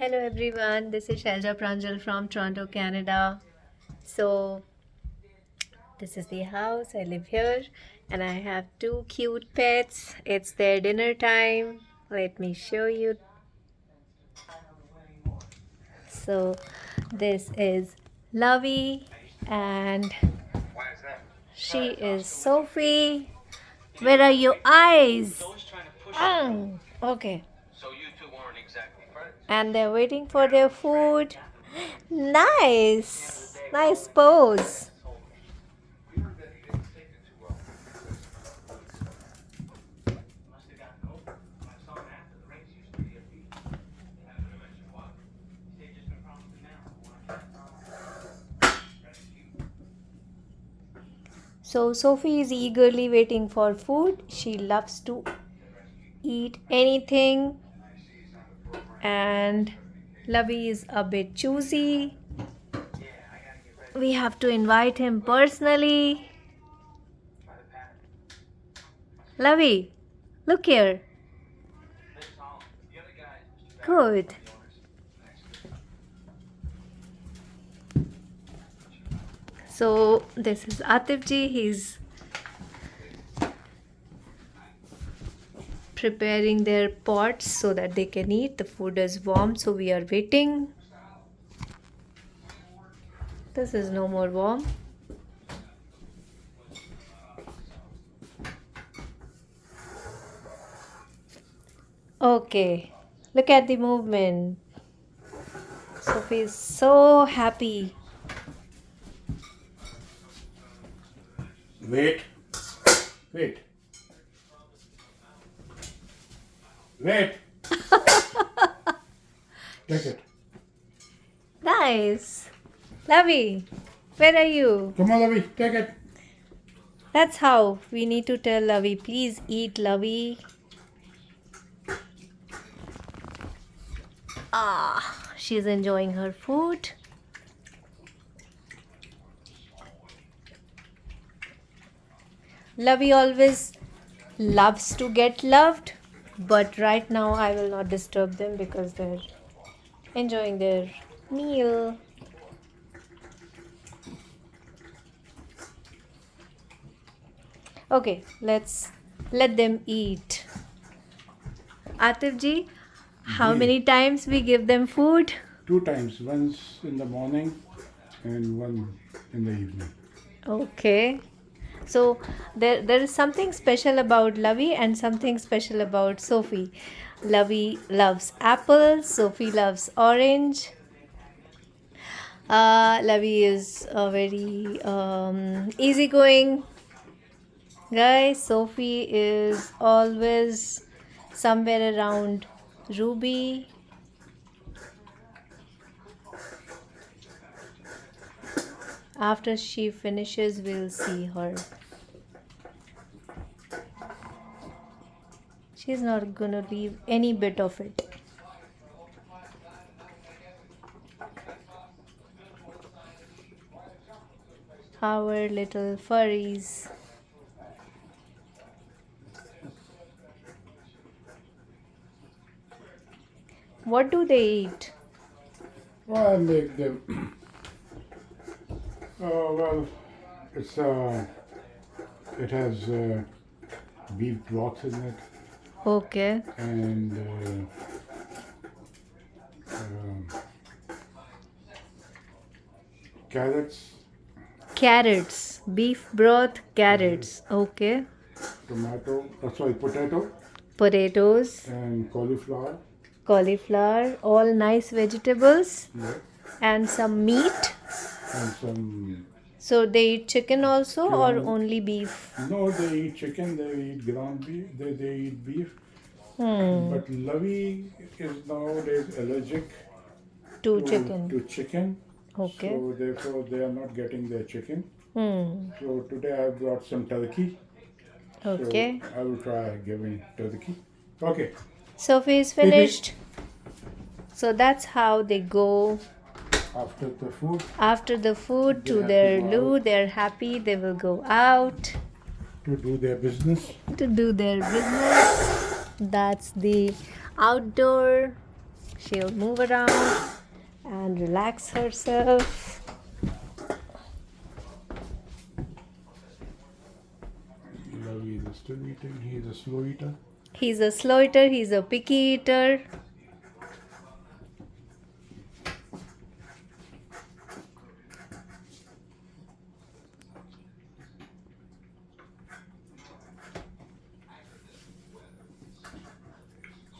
Hello everyone, this is Shelja Pranjal from Toronto, Canada. So, this is the house. I live here and I have two cute pets. It's their dinner time. Let me show you. So, this is Lovey and she is Sophie. Where are your eyes? Mm, okay and they're waiting for their food. Nice, nice pose. So Sophie is eagerly waiting for food. She loves to eat anything and Lovey is a bit choosy. We have to invite him personally. Lovey, look here. Good. So this is Atif ji. He's preparing their pots so that they can eat. The food is warm, so we are waiting. This is no more warm. Okay, look at the movement. Sophie is so happy. Wait, wait. Wait. Take it. Nice. Lovey, where are you? Come on, Lovey, take it. That's how we need to tell Lovey, please eat Lovey. Ah, she's enjoying her food. Lovey always loves to get loved but right now I will not disturb them because they're enjoying their meal. Okay, let's let them eat. Atif ji, how many times we give them food? Two times, once in the morning and one in the evening. Okay. So there, there is something special about Lovey and something special about Sophie. Lovey loves apple, Sophie loves orange. Uh, Lovey is a very um, easygoing guy. Sophie is always somewhere around Ruby. After she finishes, we'll see her. she's not gonna leave any bit of it. Our little furries? What do they eat? Well I make them oh well it's uh it has uh, beef broth in it Okay. And uh, um, carrots. Carrots, beef broth, carrots. Okay. Tomato, oh, sorry, potato. Potatoes. And cauliflower. Cauliflower, all nice vegetables. Yeah. And some meat. And some so they eat chicken also or only beef? No, they eat chicken, they eat ground beef, they, they eat beef. Hmm. But Lovey is nowadays allergic to, to chicken. To chicken. Okay. So therefore they are not getting their chicken. Hmm. So today I brought some turkey. Okay. So I will try giving turkey. Okay. Sophie is finished. So that's how they go after the food after the food to their loo they're happy they will go out to do their business to do their business that's the outdoor she'll move around and relax herself. Lovey is still eating. He's a slow eater. He's a slow eater, he's a picky eater.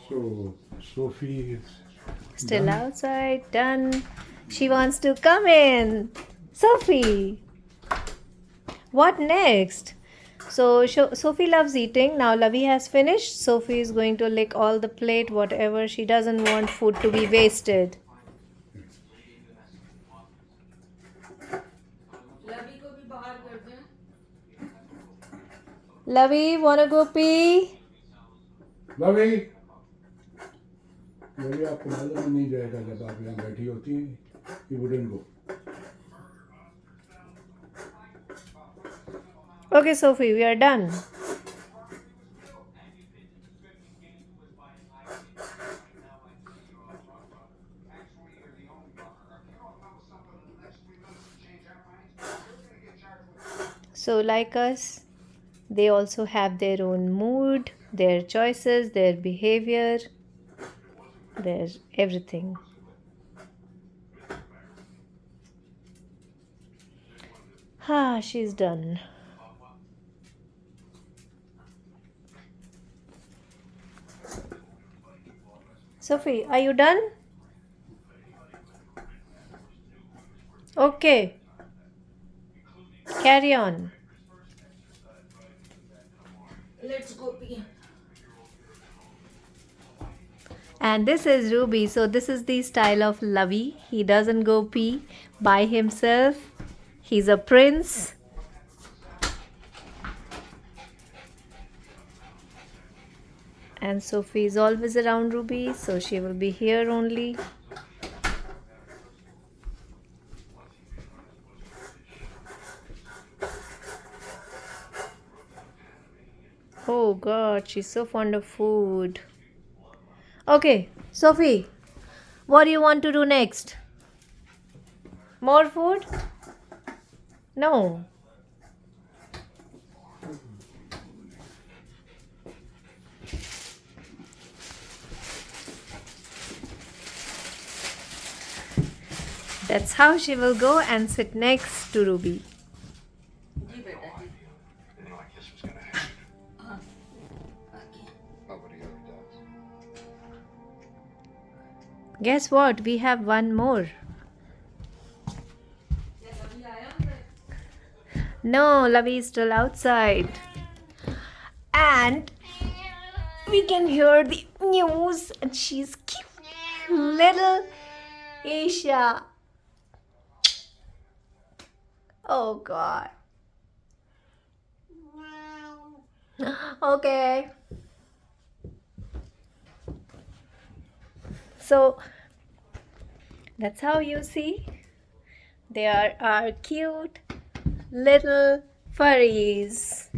So Sophie is still done. outside, done. She wants to come in. Sophie, what next? So Sophie loves eating. Now Lovey has finished. Sophie is going to lick all the plate, whatever. She doesn't want food to be wasted. Lovey, wanna go pee? Lovey. Lovey आपको मालूम नहीं जाएगा जब आप यहाँ बैठी होती हैं You wouldn't go. Okay, Sophie, we are done. So, like us, they also have their own mood, their choices, their behavior, there's everything ah she's done Sophie, are you done? Okay. Carry on. Let's go pee. And this is Ruby. So this is the style of Lovey. He doesn't go pee by himself. He's a prince. And Sophie is always around Ruby, so she will be here only. Oh god, she's so fond of food. Okay, Sophie, what do you want to do next? More food? No. That's how she will go and sit next to Ruby. Guess what? We have one more. No, Lovey is still outside. And we can hear the news and she's cute. Little Asia. Oh god. Okay. So that's how you see they are cute little furries.